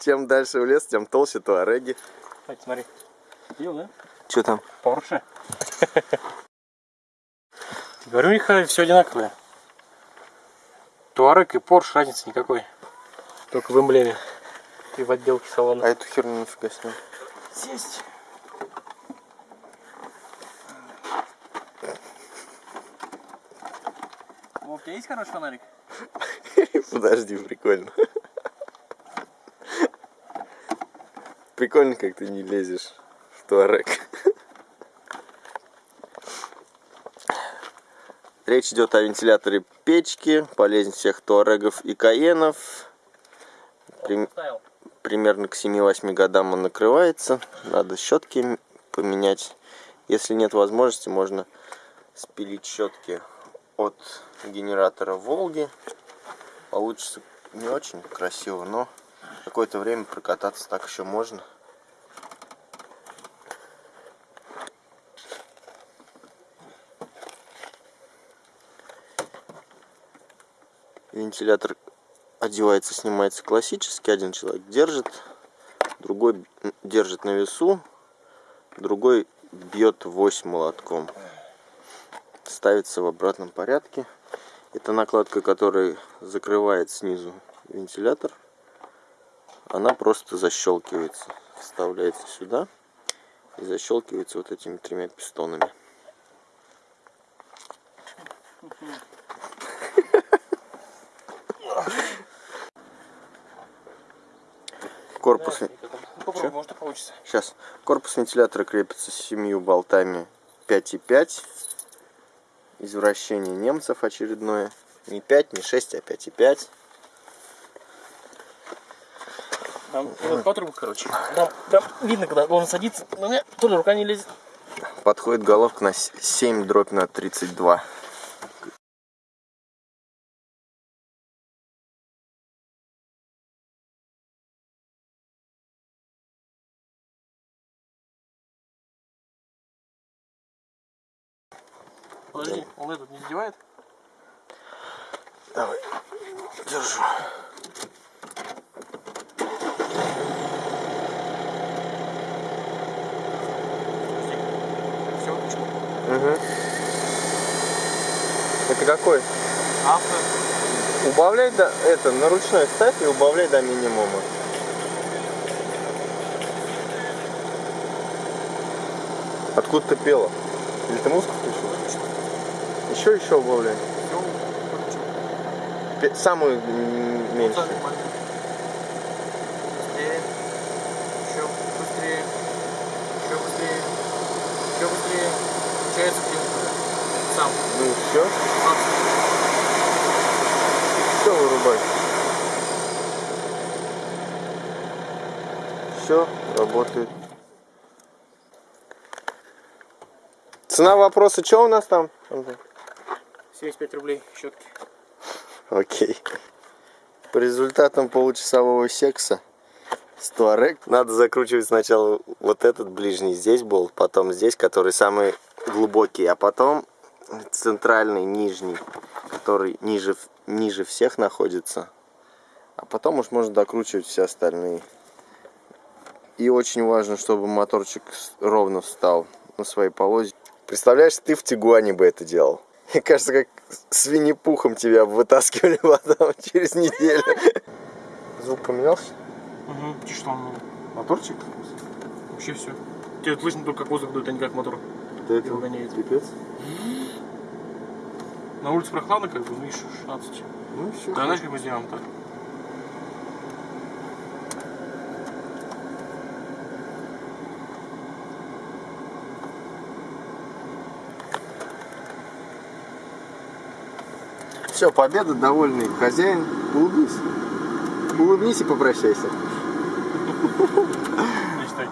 Чем дальше в лес, тем толще туареги. Кстати, смотри. Видел, да? Что там? Порше. Говорю, у них все одинаковое. Туарек и Порш разницы никакой. Только в эмблеме и в отделке салона. А эту херню нифига с ним. Сесть. Вов, у тебя есть хороший фонарик? Подожди, прикольно. Прикольно, как ты не лезешь в туарек. Речь идет о вентиляторе печки, полезнь всех туарегов и каенов. Прим- примерно к 7-8 годам он накрывается. Надо щетки поменять. Если нет возможности, можно спилить щетки от генератора Волги. Получится не очень красиво, но какое-то время прокататься так еще можно. Вентилятор одевается, снимается классически. Один человек держит, другой держит на весу, другой бьет вось молотком. Ставится в обратном порядке. Это накладка, которая закрывает снизу вентилятор. Она просто защелкивается. Вставляется сюда и защелкивается вот этими тремя пистонами. Корпус, попробуй, может и получится. Сейчас. Корпус вентилятора крепится с семью болтами 5,5. Извращение немцев очередное. Не 5, не 6, а 5,5. Там по трубу, короче. Там, там видно, когда он садится, но у меня тоже рука не лезет. Подходит головка на с- 7 дробь на 32. Подожди, он этот не задевает? Давай. Держу. Все, выключил. Угу. Это какой? Авто. Убавляй до... Это, на ручной ставь и убавляй до минимума. Откуда ты пела? Или ты музыку включил? Еще, еще убавляй. Самую меньшую. Сам. Ну все. Сам. Все вырубай. Все, работает. Цена вопроса, что у нас там? Антон? 75 рублей щетки. Окей. По результатам получасового секса с Туарек надо закручивать сначала вот этот ближний здесь болт, потом здесь, который самый глубокий, а потом центральный нижний, который ниже, ниже всех находится. А потом уж можно докручивать все остальные. И очень важно, чтобы моторчик ровно встал на своей полозе. Представляешь, ты в Тигуане бы это делал. Мне кажется, как с Винни-Пухом тебя вытаскивали потом через неделю. Звук поменялся? Угу. Что, он Моторчик? вообще все. Тебе слышно только как воздух дует, а не как мотор. Да гоняет. пипец. На улице прохладно, как бы, ну и 16. Ну все. Да, знаешь, как мы сделаем так? Все, победа, довольный хозяин. Улыбнись. Улыбнись и попрощайся. Мечтай.